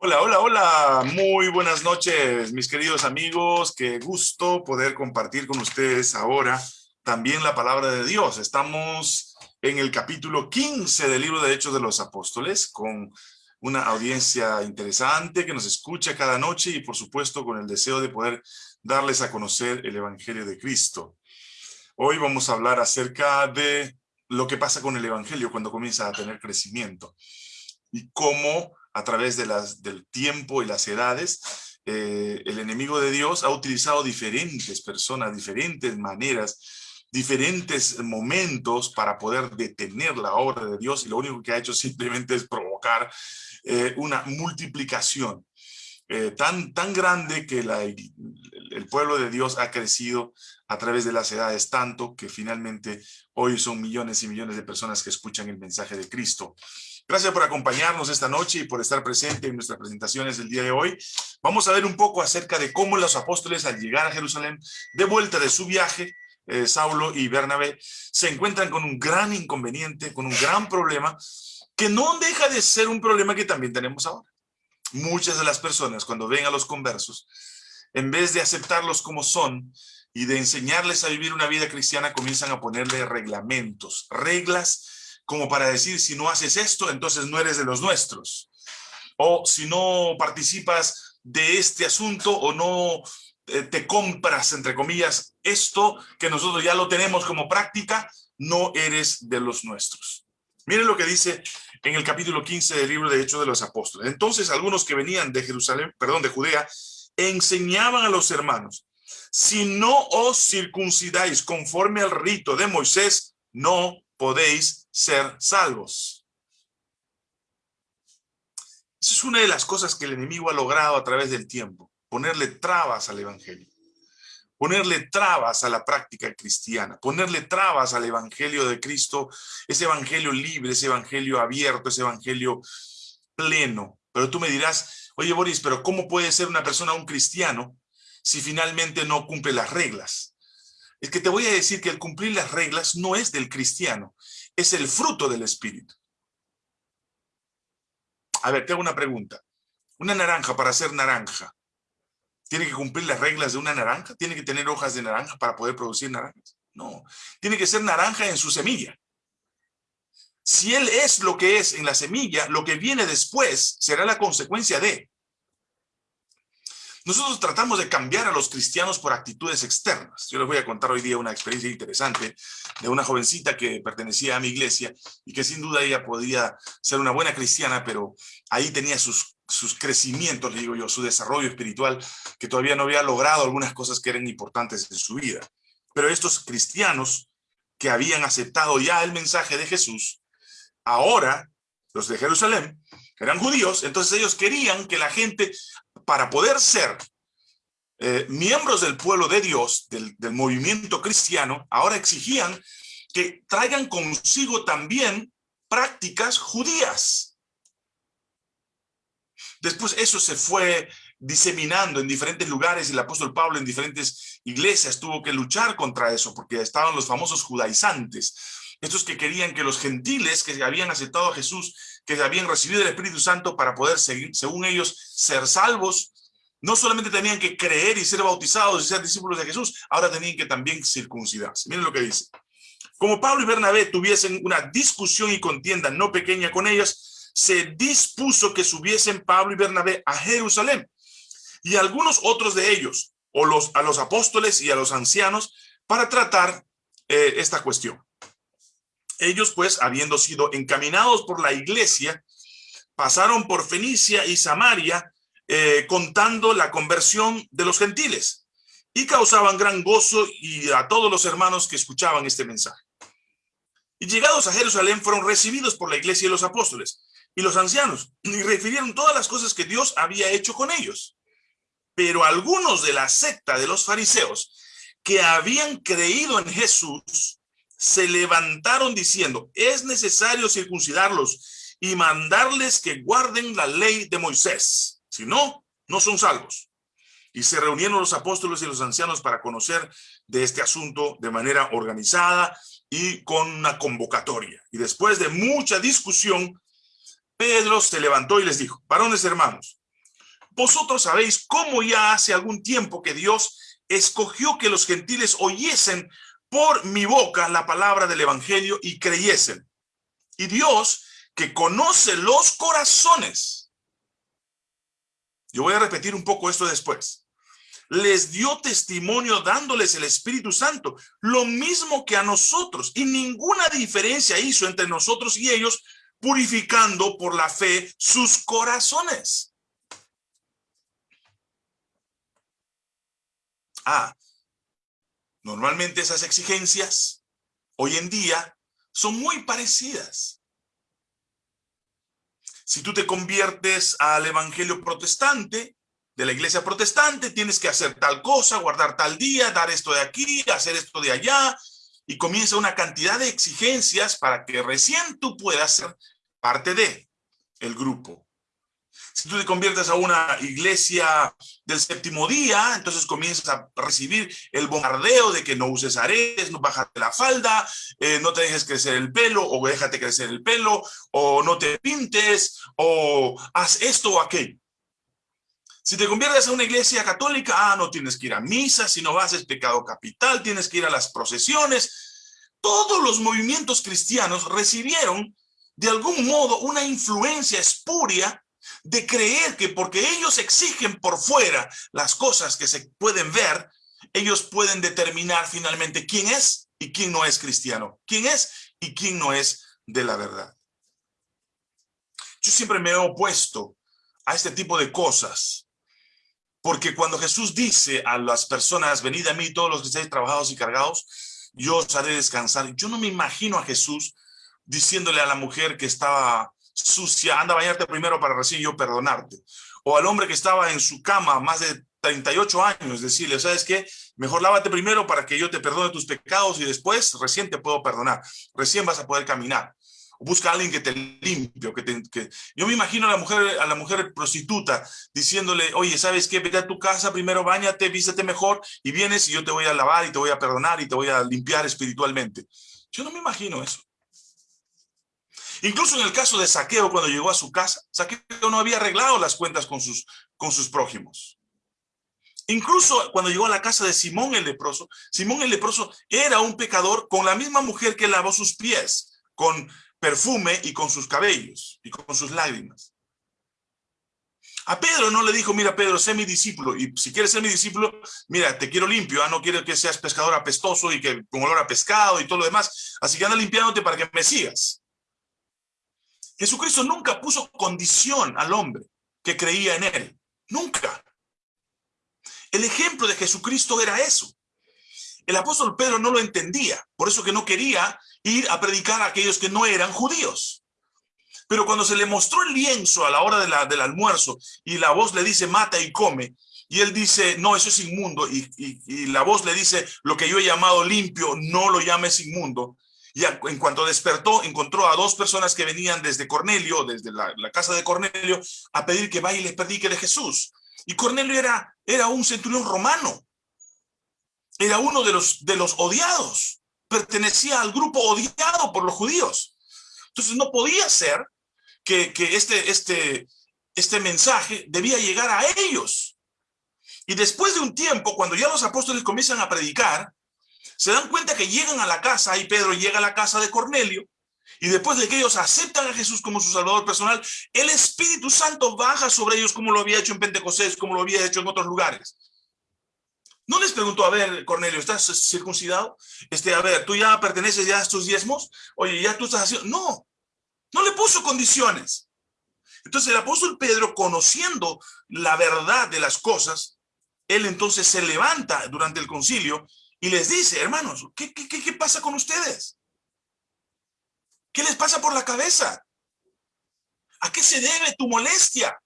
Hola, hola, hola. Muy buenas noches, mis queridos amigos. Qué gusto poder compartir con ustedes ahora también la palabra de Dios. Estamos en el capítulo 15 del libro de Hechos de los Apóstoles con una audiencia interesante que nos escucha cada noche y por supuesto con el deseo de poder darles a conocer el Evangelio de Cristo. Hoy vamos a hablar acerca de lo que pasa con el Evangelio cuando comienza a tener crecimiento y cómo a través de las, del tiempo y las edades, eh, el enemigo de Dios ha utilizado diferentes personas, diferentes maneras, diferentes momentos para poder detener la obra de Dios y lo único que ha hecho simplemente es provocar eh, una multiplicación eh, tan, tan grande que el pueblo de Dios ha crecido a través de las edades tanto que finalmente hoy son millones y millones de personas que escuchan el mensaje de Cristo. Gracias por acompañarnos esta noche y por estar presente en nuestras presentaciones del día de hoy. Vamos a ver un poco acerca de cómo los apóstoles al llegar a Jerusalén, de vuelta de su viaje, eh, Saulo y Bernabé, se encuentran con un gran inconveniente, con un gran problema, que no deja de ser un problema que también tenemos ahora. Muchas de las personas cuando ven a los conversos, en vez de aceptarlos como son y de enseñarles a vivir una vida cristiana, comienzan a ponerle reglamentos, reglas como para decir, si no haces esto, entonces no eres de los nuestros. O si no participas de este asunto o no eh, te compras, entre comillas, esto que nosotros ya lo tenemos como práctica, no eres de los nuestros. Miren lo que dice en el capítulo 15 del libro de Hechos de los Apóstoles. Entonces algunos que venían de Jerusalén, perdón, de Judea, enseñaban a los hermanos, si no os circuncidáis conforme al rito de Moisés, no podéis ser salvos. Esa es una de las cosas que el enemigo ha logrado a través del tiempo, ponerle trabas al evangelio, ponerle trabas a la práctica cristiana, ponerle trabas al evangelio de Cristo, ese evangelio libre, ese evangelio abierto, ese evangelio pleno. Pero tú me dirás, oye Boris, pero ¿cómo puede ser una persona un cristiano si finalmente no cumple las reglas? es que te voy a decir que el cumplir las reglas no es del cristiano, es el fruto del espíritu. A ver, te hago una pregunta. Una naranja para ser naranja, ¿tiene que cumplir las reglas de una naranja? ¿Tiene que tener hojas de naranja para poder producir naranjas? No, tiene que ser naranja en su semilla. Si él es lo que es en la semilla, lo que viene después será la consecuencia de. Nosotros tratamos de cambiar a los cristianos por actitudes externas. Yo les voy a contar hoy día una experiencia interesante de una jovencita que pertenecía a mi iglesia y que sin duda ella podía ser una buena cristiana, pero ahí tenía sus, sus crecimientos, le digo yo, su desarrollo espiritual, que todavía no había logrado algunas cosas que eran importantes en su vida. Pero estos cristianos que habían aceptado ya el mensaje de Jesús, ahora, los de Jerusalén, eran judíos, entonces ellos querían que la gente para poder ser eh, miembros del pueblo de Dios, del, del movimiento cristiano, ahora exigían que traigan consigo también prácticas judías. Después eso se fue diseminando en diferentes lugares y el apóstol Pablo en diferentes iglesias tuvo que luchar contra eso porque estaban los famosos judaizantes, estos que querían que los gentiles que habían aceptado a Jesús que habían recibido el Espíritu Santo para poder seguir, según ellos, ser salvos, no solamente tenían que creer y ser bautizados y ser discípulos de Jesús, ahora tenían que también circuncidarse. Miren lo que dice. Como Pablo y Bernabé tuviesen una discusión y contienda no pequeña con ellos, se dispuso que subiesen Pablo y Bernabé a Jerusalén y algunos otros de ellos, o los, a los apóstoles y a los ancianos, para tratar eh, esta cuestión. Ellos pues, habiendo sido encaminados por la iglesia, pasaron por Fenicia y Samaria, eh, contando la conversión de los gentiles, y causaban gran gozo y a todos los hermanos que escuchaban este mensaje. Y llegados a Jerusalén fueron recibidos por la iglesia y los apóstoles y los ancianos, y refirieron todas las cosas que Dios había hecho con ellos. Pero algunos de la secta de los fariseos que habían creído en Jesús se levantaron diciendo, es necesario circuncidarlos y mandarles que guarden la ley de Moisés. Si no, no son salvos. Y se reunieron los apóstoles y los ancianos para conocer de este asunto de manera organizada y con una convocatoria. Y después de mucha discusión, Pedro se levantó y les dijo, varones hermanos, vosotros sabéis cómo ya hace algún tiempo que Dios escogió que los gentiles oyesen por mi boca la palabra del evangelio y creyesen. Y Dios, que conoce los corazones, yo voy a repetir un poco esto después, les dio testimonio dándoles el Espíritu Santo, lo mismo que a nosotros, y ninguna diferencia hizo entre nosotros y ellos, purificando por la fe sus corazones. Ah, normalmente esas exigencias hoy en día son muy parecidas. Si tú te conviertes al evangelio protestante, de la iglesia protestante, tienes que hacer tal cosa, guardar tal día, dar esto de aquí, hacer esto de allá, y comienza una cantidad de exigencias para que recién tú puedas ser parte de el grupo. Si tú te conviertes a una iglesia del séptimo día, entonces comienzas a recibir el bombardeo de que no uses aretes, no bájate la falda, eh, no te dejes crecer el pelo, o déjate crecer el pelo, o no te pintes, o haz esto o aquello. Si te conviertes a una iglesia católica, ah, no tienes que ir a misa, si no vas es pecado capital, tienes que ir a las procesiones. Todos los movimientos cristianos recibieron de algún modo una influencia espuria de creer que porque ellos exigen por fuera las cosas que se pueden ver, ellos pueden determinar finalmente quién es y quién no es cristiano, quién es y quién no es de la verdad. Yo siempre me he opuesto a este tipo de cosas porque cuando Jesús dice a las personas, venid a mí todos los que estáis trabajados y cargados, yo os haré descansar. Yo no me imagino a Jesús diciéndole a la mujer que estaba sucia, anda a bañarte primero para recién yo perdonarte. O al hombre que estaba en su cama más de 38 años, decirle, ¿sabes qué? Mejor lávate primero para que yo te perdone tus pecados y después recién te puedo perdonar. Recién vas a poder caminar busca a alguien que te limpie. Que, te, que... Yo me imagino a la mujer, a la mujer prostituta diciéndole, oye, ¿sabes qué? Vete a tu casa, primero bañate, vístete mejor y vienes y yo te voy a lavar y te voy a perdonar y te voy a limpiar espiritualmente. Yo no me imagino eso. Incluso en el caso de Saqueo, cuando llegó a su casa, Saqueo no había arreglado las cuentas con sus, con sus prójimos. Incluso cuando llegó a la casa de Simón el leproso, Simón el leproso era un pecador con la misma mujer que lavó sus pies, con perfume y con sus cabellos y con sus lágrimas. A Pedro no le dijo, mira Pedro, sé mi discípulo, y si quieres ser mi discípulo, mira, te quiero limpio, ah, no quiero que seas pescador apestoso y que con olor a pescado y todo lo demás, así que anda limpiándote para que me sigas. Jesucristo nunca puso condición al hombre que creía en él, nunca. El ejemplo de Jesucristo era eso. El apóstol Pedro no lo entendía, por eso que no quería ir a predicar a aquellos que no eran judíos. Pero cuando se le mostró el lienzo a la hora del almuerzo y la voz le dice mata y come, y él dice, no, eso es inmundo, y, la voz le dice, lo que yo he llamado limpio, no lo llames inmundo. Y en cuanto despertó, encontró a dos personas que venían desde Cornelio, desde la, casa de Cornelio, a pedir que vaya y les predique de Jesús. Y Cornelio era, era un centurión romano. Era uno de los, de los odiados pertenecía al grupo odiado por los judíos. Entonces no podía ser que, este, este, este mensaje debía llegar a ellos. Y después de un tiempo, cuando ya los apóstoles comienzan a predicar, se dan cuenta que llegan a la casa, y Pedro llega a la casa de Cornelio, y después de que ellos aceptan a Jesús como su salvador personal, el Espíritu Santo baja sobre ellos como lo había hecho en Pentecostés, como lo había hecho en otros lugares. No les preguntó, a ver, Cornelio, ¿estás circuncidado? Este, a ver, ¿tú ya perteneces ya a estos diezmos? Oye, ¿ya tú estás haciendo? No, no le puso condiciones. Entonces el apóstol Pedro, conociendo la verdad de las cosas, él entonces se levanta durante el concilio y les dice, hermanos, ¿qué, qué, qué pasa con ustedes? ¿Qué les pasa por la cabeza? ¿A qué se debe tu molestia?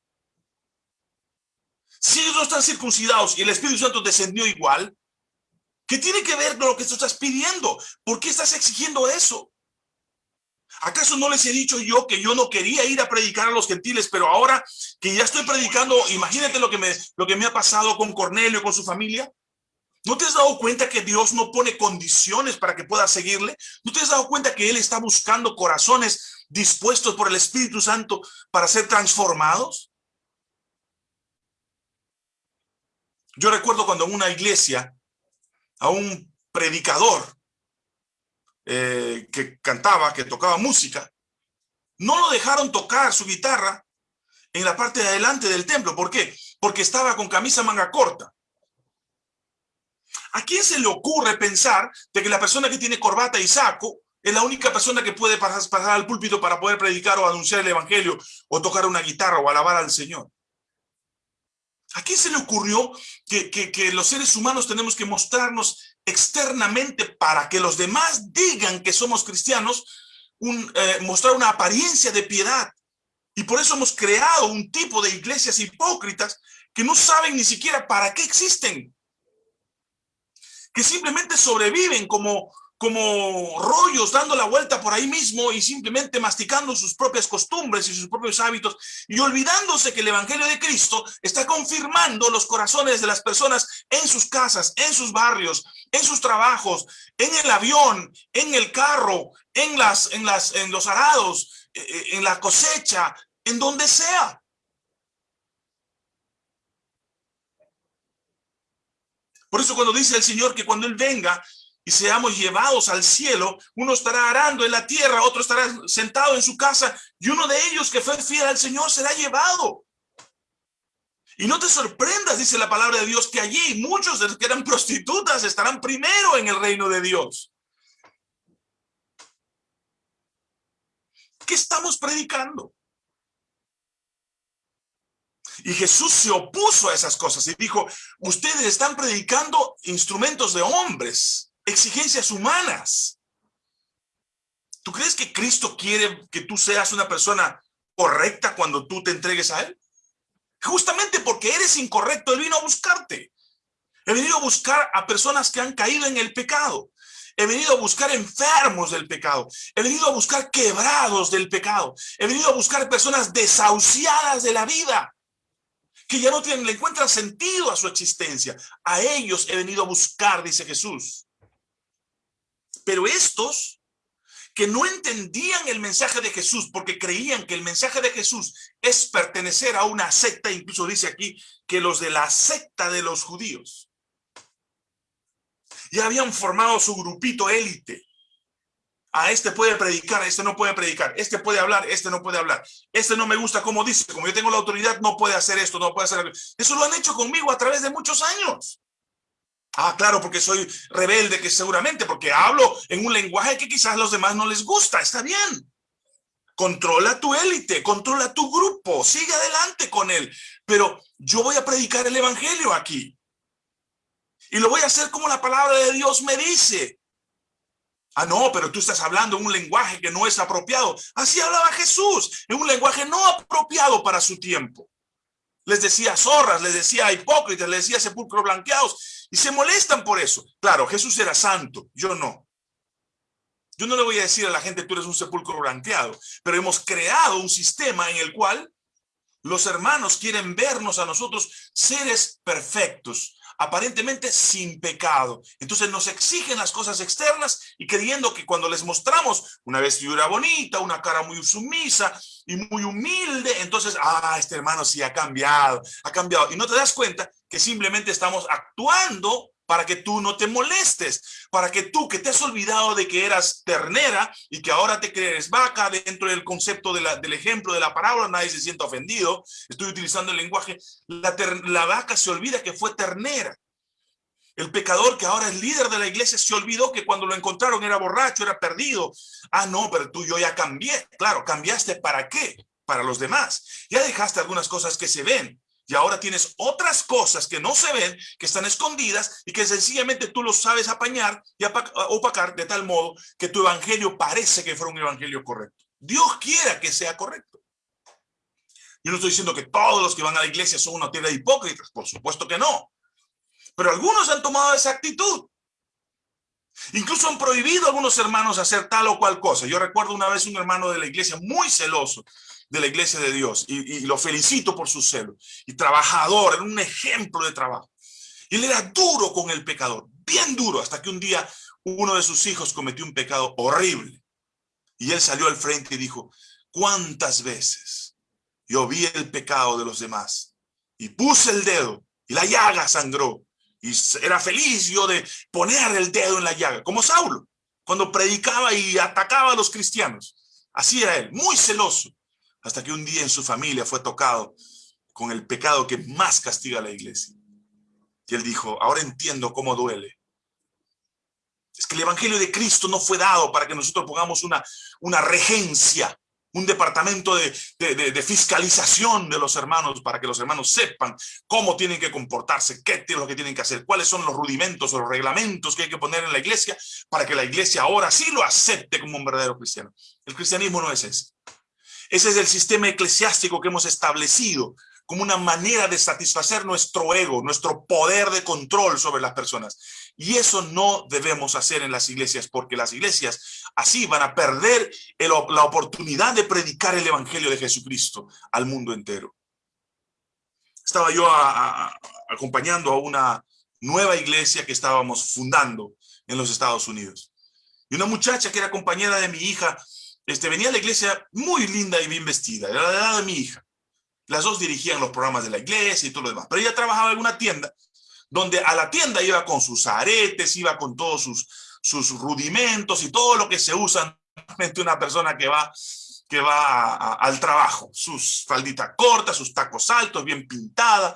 Si ellos no están circuncidados y el Espíritu Santo descendió igual, ¿qué tiene que ver con lo que tú estás pidiendo? ¿Por qué estás exigiendo eso? ¿Acaso no les he dicho yo que yo no quería ir a predicar a los gentiles, pero ahora que ya estoy predicando, imagínate lo que me, lo que me ha pasado con Cornelio con su familia? ¿No te has dado cuenta que Dios no pone condiciones para que puedas seguirle? ¿No te has dado cuenta que Él está buscando corazones dispuestos por el Espíritu Santo para ser transformados? Yo recuerdo cuando en una iglesia a un predicador eh, que cantaba, que tocaba música, no lo dejaron tocar su guitarra en la parte de adelante del templo. ¿Por qué? Porque estaba con camisa manga corta. ¿A quién se le ocurre pensar de que la persona que tiene corbata y saco es la única persona que puede pasar, al púlpito para poder predicar o anunciar el evangelio o tocar una guitarra o alabar al Señor? ¿A quién se le ocurrió que, que, los seres humanos tenemos que mostrarnos externamente para que los demás digan que somos cristianos, un, eh, mostrar una apariencia de piedad? Y por eso hemos creado un tipo de iglesias hipócritas que no saben ni siquiera para qué existen. Que simplemente sobreviven como, como rollos dando la vuelta por ahí mismo y simplemente masticando sus propias costumbres y sus propios hábitos y olvidándose que el Evangelio de Cristo está confirmando los corazones de las personas en sus casas, en sus barrios, en sus trabajos, en el avión, en el carro, en, las, en, las, en los arados, eh, eh, en la cosecha, en donde sea. Por eso cuando dice el Señor que cuando Él venga, y seamos llevados al cielo, uno estará arando en la tierra, otro estará sentado en su casa, y uno de ellos que fue fiel al Señor será llevado. Y no te sorprendas, dice la palabra de Dios, que allí muchos de los que eran prostitutas estarán primero en el reino de Dios. ¿Qué estamos predicando? Y Jesús se opuso a esas cosas y dijo, ustedes están predicando instrumentos de hombres exigencias humanas. ¿Tú crees que Cristo quiere que tú seas una persona correcta cuando tú te entregues a Él? Justamente porque eres incorrecto, Él vino a buscarte. He venido a buscar a personas que han caído en el pecado. He venido a buscar enfermos del pecado. He venido a buscar quebrados del pecado. He venido a buscar personas desahuciadas de la vida. Que ya no tienen, le encuentran sentido a su existencia. A ellos he venido a buscar, dice Jesús. Pero estos que no entendían el mensaje de Jesús porque creían que el mensaje de Jesús es pertenecer a una secta, incluso dice aquí que los de la secta de los judíos ya habían formado su grupito élite. A este puede predicar, a este no puede predicar, este puede hablar, este no puede hablar, este no me gusta como dice, como yo tengo la autoridad, no puede hacer esto, no puede hacer Eso lo han hecho conmigo a través de muchos años. Ah, claro, porque soy rebelde, que seguramente, porque hablo en un lenguaje que quizás a los demás no les gusta, está bien. Controla tu élite, controla tu grupo, sigue adelante con él. Pero yo voy a predicar el evangelio aquí. Y lo voy a hacer como la palabra de Dios me dice. Ah, no, pero tú estás hablando en un lenguaje que no es apropiado. Así hablaba Jesús, en un lenguaje no apropiado para su tiempo. Les decía zorras, les decía hipócritas, les decía sepulcros blanqueados y se molestan por eso. Claro, Jesús era santo, yo no. Yo no le voy a decir a la gente, tú eres un sepulcro blanqueado, pero hemos creado un sistema en el cual los hermanos quieren vernos a nosotros seres perfectos, aparentemente sin pecado. Entonces nos exigen las cosas externas y creyendo que cuando les mostramos una vestidura bonita, una cara muy sumisa y muy humilde, entonces, ah, este hermano sí ha cambiado, ha cambiado. Y no te das cuenta que simplemente estamos actuando para que tú no te molestes, para que tú que te has olvidado de que eras ternera y que ahora te crees vaca dentro del concepto del ejemplo de la parábola, nadie se sienta ofendido, estoy utilizando el lenguaje, la, la vaca se olvida que fue ternera. El pecador que ahora es líder de la iglesia se olvidó que cuando lo encontraron era borracho, era perdido. Ah, no, pero tú yo ya cambié. Claro, cambiaste para qué? Para los demás. Ya dejaste algunas cosas que se ven. Y ahora tienes otras cosas que no se ven, que están escondidas y que sencillamente tú lo sabes apañar y opacar de tal modo que tu evangelio parece que fuera un evangelio correcto. Dios quiera que sea correcto. Yo no estoy diciendo que todos los que van a la iglesia son una tierra de hipócritas, por supuesto que no. Pero algunos han tomado esa actitud. Incluso han prohibido a algunos hermanos hacer tal o cual cosa. Yo recuerdo una vez un hermano de la iglesia muy celoso de la iglesia de Dios y, lo felicito por su celo. Y trabajador, era un ejemplo de trabajo. Y él era duro con el pecador, bien duro, hasta que un día uno de sus hijos cometió un pecado horrible. Y él salió al frente y dijo, ¿cuántas veces yo vi el pecado de los demás y puse el dedo y la llaga sangró. Y era feliz yo de poner el dedo en la llaga, como Saulo, cuando predicaba y atacaba a los cristianos. Así era él, muy celoso, hasta que un día en su familia fue tocado con el pecado que más castiga a la iglesia. Y él dijo, ahora entiendo cómo duele. Es que el evangelio de Cristo no fue dado para que nosotros pongamos una, una regencia un departamento de, fiscalización de los hermanos para que los hermanos sepan cómo tienen que comportarse, qué es lo que tienen que hacer, cuáles son los rudimentos o los reglamentos que hay que poner en la iglesia para que la iglesia ahora sí lo acepte como un verdadero cristiano. El cristianismo no es ese. Ese es el sistema eclesiástico que hemos establecido como una manera de satisfacer nuestro ego, nuestro poder de control sobre las personas. Y eso no debemos hacer en las iglesias, porque las iglesias así van a perder la oportunidad de predicar el evangelio de Jesucristo al mundo entero. Estaba yo acompañando a una nueva iglesia que estábamos fundando en los Estados Unidos. Y una muchacha que era compañera de mi hija, este, venía a la iglesia muy linda y bien vestida, era la edad de mi hija. Las dos dirigían los programas de la iglesia y todo lo demás, pero ella trabajaba en una tienda donde a la tienda iba con sus aretes, iba con todos sus, sus rudimentos y todo lo que se usa una persona que va, que va al trabajo. Sus falditas cortas, sus tacos altos, bien pintada.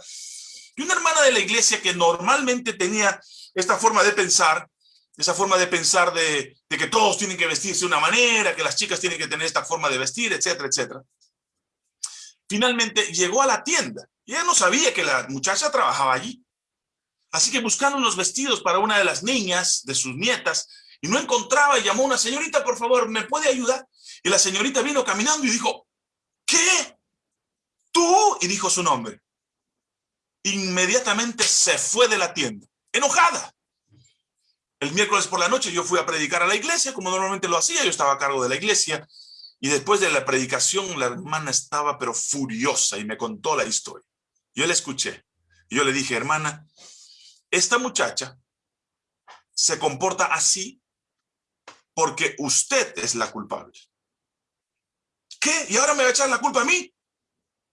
Y una hermana de la iglesia que normalmente tenía esta forma de pensar, esa forma de pensar de, de que todos tienen que vestirse de una manera, que las chicas tienen que tener esta forma de vestir, etcétera, etcétera. Finalmente llegó a la tienda y ella no sabía que la muchacha trabajaba allí. Así que buscaron unos vestidos para una de las niñas, de sus nietas, y no encontraba llamó a una señorita, por favor, ¿me puede ayudar? Y la señorita vino caminando y dijo, ¿qué? ¿Tú? Y dijo su nombre. Inmediatamente se fue de la tienda, enojada. El miércoles por la noche yo fui a predicar a la iglesia, como normalmente lo hacía, yo estaba a cargo de la iglesia, y después de la predicación la hermana estaba pero furiosa y me contó la historia. Yo la escuché. Yo le dije, hermana, esta muchacha se comporta así porque usted es la culpable. ¿Qué? ¿Y ahora me va a echar la culpa a mí?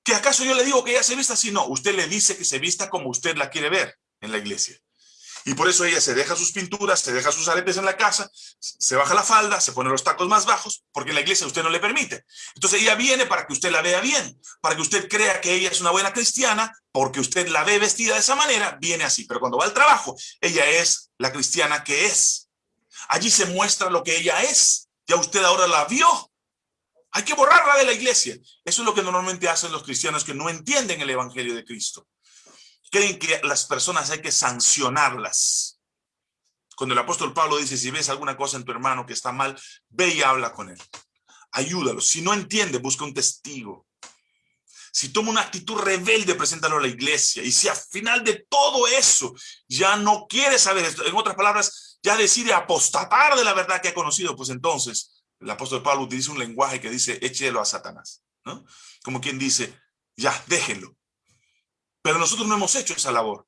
¿Que acaso yo le digo que ella se vista así? No, usted le dice que se vista como usted la quiere ver en la iglesia. Y por eso ella se deja sus pinturas, se deja sus aretes en la casa, se baja la falda, se pone los tacos más bajos, porque en la iglesia usted no le permite. Entonces ella viene para que usted la vea bien, para que usted crea que ella es una buena cristiana, porque usted la ve vestida de esa manera, viene así. Pero cuando va al trabajo, ella es la cristiana que es. Allí se muestra lo que ella es. Ya usted ahora la vio. Hay que borrarla de la iglesia. Eso es lo que normalmente hacen los cristianos que no entienden el evangelio de Cristo creen que las personas hay que sancionarlas. Cuando el apóstol Pablo dice, si ves alguna cosa en tu hermano que está mal, ve y habla con él. Ayúdalo. Si no entiende, busca un testigo. Si toma una actitud rebelde, preséntalo a la iglesia. Y si al final de todo eso ya no quiere saber esto, en otras palabras, ya decide apostatar de la verdad que ha conocido, pues entonces el apóstol Pablo utiliza un lenguaje que dice, échelo a Satanás. ¿no? Como quien dice, ya, déjenlo. Pero nosotros no hemos hecho esa labor.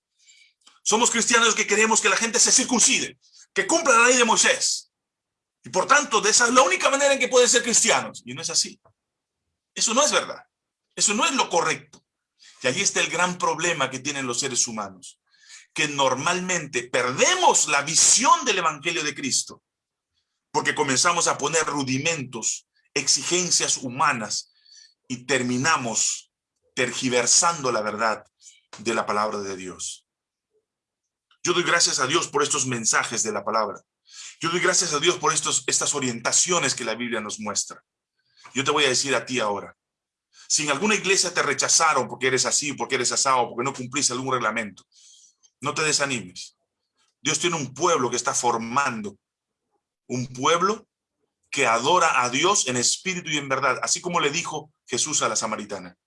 Somos cristianos que queremos que la gente se circuncide, que cumpla la ley de Moisés. Y por tanto, de esa es la única manera en que pueden ser cristianos. Y no es así. Eso no es verdad. Eso no es lo correcto. Y allí está el gran problema que tienen los seres humanos. Que normalmente perdemos la visión del Evangelio de Cristo. Porque comenzamos a poner rudimentos, exigencias humanas y terminamos tergiversando la verdad de la palabra de Dios. Yo doy gracias a Dios por estos mensajes de la palabra. Yo doy gracias a Dios por estos, estas orientaciones que la Biblia nos muestra. Yo te voy a decir a ti ahora, si en alguna iglesia te rechazaron porque eres así, porque eres asado, porque no cumpliste algún reglamento, no te desanimes. Dios tiene un pueblo que está formando, un pueblo que adora a Dios en espíritu y en verdad, así como le dijo Jesús a la samaritana.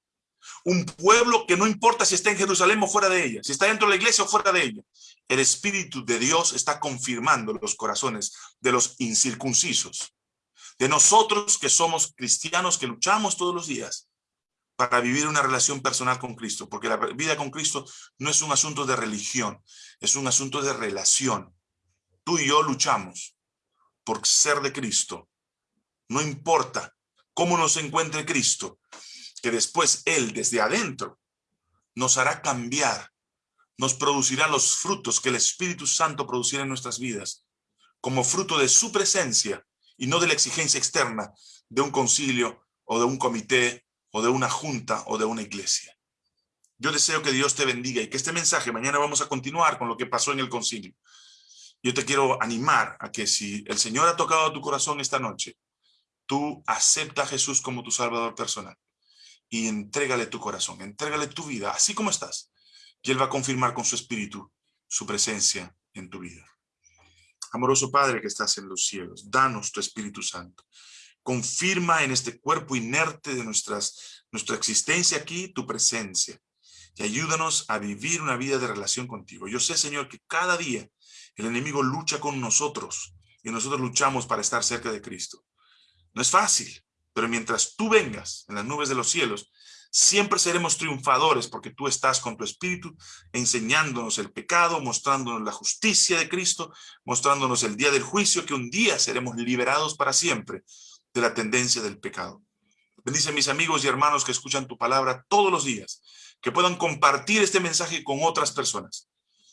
Un pueblo que no importa si está en Jerusalén o fuera de ella, si está dentro de la iglesia o fuera de ella. El Espíritu de Dios está confirmando los corazones de los incircuncisos. De nosotros que somos cristianos, que luchamos todos los días para vivir una relación personal con Cristo. Porque la vida con Cristo no es un asunto de religión, es un asunto de relación. Tú y yo luchamos por ser de Cristo. No importa cómo nos encuentre Cristo, que después Él desde adentro nos hará cambiar nos producirá los frutos que el Espíritu Santo producirá en nuestras vidas, como fruto de su presencia y no de la exigencia externa de un concilio o de un comité o de una junta o de una iglesia. Yo deseo que Dios te bendiga y que este mensaje, mañana vamos a continuar con lo que pasó en el concilio. Yo te quiero animar a que si el Señor ha tocado tu corazón esta noche, tú acepta a Jesús como tu Salvador personal y entrégale tu corazón, entrégale tu vida, así como estás. Y Él va a confirmar con su Espíritu su presencia en tu vida. Amoroso Padre que estás en los cielos, danos tu Espíritu Santo. Confirma en este cuerpo inerte de nuestras, nuestra existencia aquí tu presencia. Y ayúdanos a vivir una vida de relación contigo. Yo sé, Señor, que cada día el enemigo lucha con nosotros y nosotros luchamos para estar cerca de Cristo. No es fácil, pero mientras tú vengas en las nubes de los cielos, siempre seremos triunfadores porque tú estás con tu espíritu enseñándonos el pecado, mostrándonos la justicia de Cristo, mostrándonos el día del juicio, que un día seremos liberados para siempre de la tendencia del pecado. Bendice a mis amigos y hermanos que escuchan tu palabra todos los días, que puedan compartir este mensaje con otras personas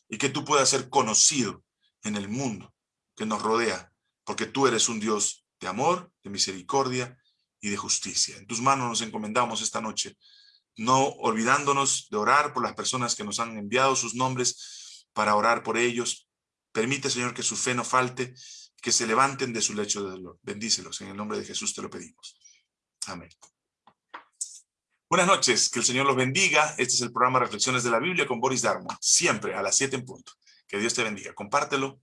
y que tú puedas ser conocido en el mundo que nos rodea, porque tú eres un Dios de amor, de misericordia y de justicia. En tus manos nos encomendamos esta noche, no olvidándonos de orar por las personas que nos han enviado sus nombres para orar por ellos. Permite, Señor, que su fe no falte, que se levanten de su lecho de dolor. Bendícelos, en el nombre de Jesús te lo pedimos. Amén. Buenas noches, que el Señor los bendiga. Este es el programa Reflexiones de la Biblia con Boris Darmo, siempre a las 7 en punto. Que Dios te bendiga. Compártelo